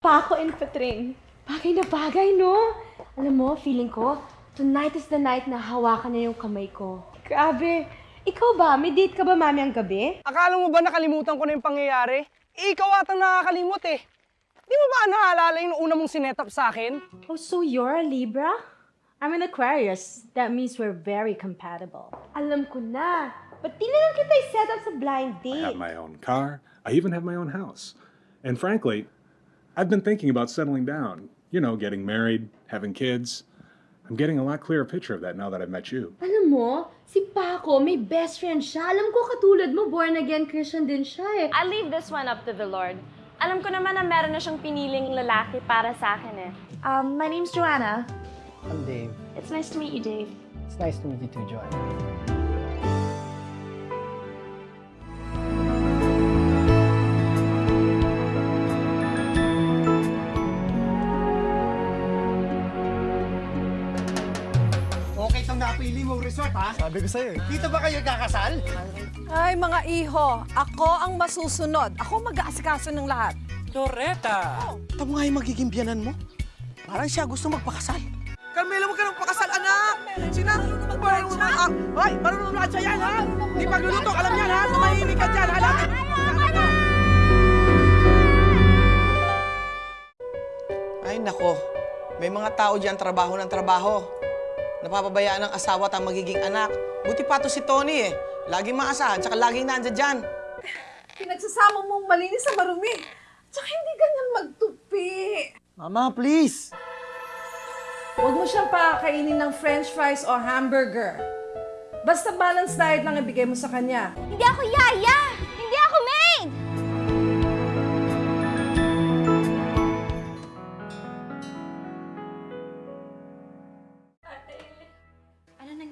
Paco and Patring. Bagay na bagay, no? Alam mo, feeling ko, tonight is the night na hawakan niya yung kamay ko. Grabe. Ikaw ba? May date ka ba mamayang gabi? Akala mo ba nakalimutan ko na yung pangyayari? Eh, ikaw atang nakakalimot eh. Di mo ba naalala yung una mong sinetap sa akin? Oh, so you're a Libra? I'm an Aquarius. That means we're very compatible. Alam ko na. Ba't di na lang kita set up sa blind I date? have my own car. I even have my own house. And frankly, I've been thinking about settling down. You know, getting married, having kids. I'm getting a lot clearer picture of that now that I've met you. Alam mo, si Paco, may best friend siya. Alam ko katulad mo, born again Christian din siya eh. I'll leave this one up to the Lord. Alam ko naman na meron na siyang piniling lalaki para sa akin eh. Um, my name's Joanna. I'm Dave. It's nice to meet you, Dave. It's nice to meet you too, Joanne. Napili mong resort, ha? Sabi ko sa'yo eh. Dito ba kayo kakasal? Ay, mga iho, ako ang masusunod. Ako mag-aasikaso ng lahat. Loretta! Ito nga yung magiging biyanan mo. Parang siya gusto magpakasal. Carmela, huwag ka nang pakasal, anak! Naman marunong na ka! Hoy, marunong na yan, ha? Di pagluluto, alam yan, ha? Tumahimik ka dyan, alam! Ay, nako. May mga tao dyan, trabaho ng trabaho. Napapabayaan ng asawa at ang magiging anak. Buti pa to si Tony, eh. Laging maasahan, tsaka laging nandyan dyan. Pinagsasama mong malinis sa marumi. Tsaka hindi ganyan magtupi. Mama, please! Huwag mo siyang pakakainin ng french fries o hamburger. Basta balanced diet lang ibigay mo sa kanya. Hindi ako yaya! Hindi ako maid!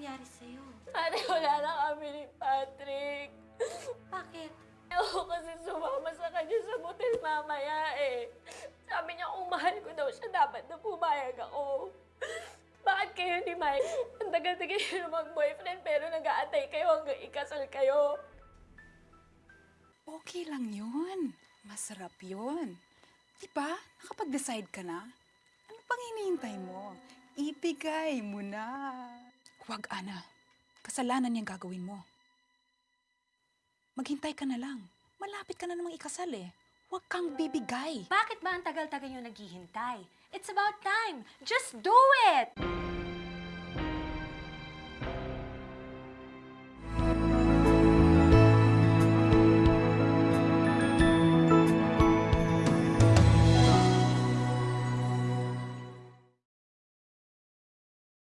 Nangyari sa'yo? Ate, wala na kami ni Patrick. Bakit? Ako kasi sumama sa kanya sa motel mamaya eh. Sabi niya kung mahal ko daw siya, dapat na pumayag ako. Bakit kayo ni Mike? Ang tagal-tagal niyo mag-boyfriend pero nag-aantay kayo hanggang ikasal kayo. Okay lang yun. Masarap yun. Diba? Nakapag-decide ka na? Ano pang hinihintay mo? Ibigay mo na. Huwag, Ana. Kasalanan yung gagawin mo. Maghintay ka na lang. Malapit ka na namang ikasal eh. Huwag kang bibigay. Bakit ba ang tagal-tagal nyo naghihintay? It's about time. Just do it!